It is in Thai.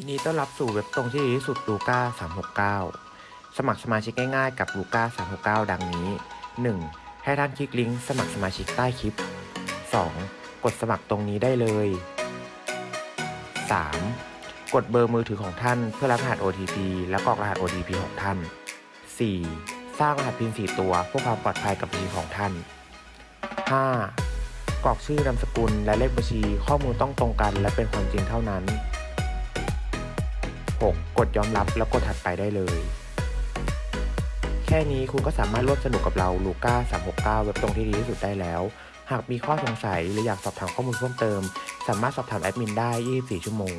ยินดีต้อนรับสู่เว็บตรงที่ดีที่สุดลูก้า369 สมัครสมาชิกง่ายๆกับลูก้า369 ดังนี้ 1. ให้ท่านคลิกลิงก์สมัครสมาชิกใต้คลิป 2. กดสมัครตรงนี้ได้เลย 3. กดเบอร์มือถือของท่านเพื่อรับรหัส OTP และกรอกรหัส OTP ของท่าน 4. สร้างรหัส PIN 4 ตัวเพื่อความปลอดภัยกับบัญชีของท่าน 5. กรอกชื่อนามสกุลและเลขบัญชีข้อมูลต้องตรงกันและเป็นความจริงเท่านั้น 6. กดยอมรับแล้วกดถัดไปได้เลย แค่นี้คุณก็สามารถร่วมสนุกกับเราลูก้า369 เว็บตรงที่ดีที่สุดได้แล้ว หากมีข้อสงสัยหรืออยากสอบถามข้อมูลเพิ่มเติม สามารถสอบถามแอดมินได้ 24 ชั่วโมง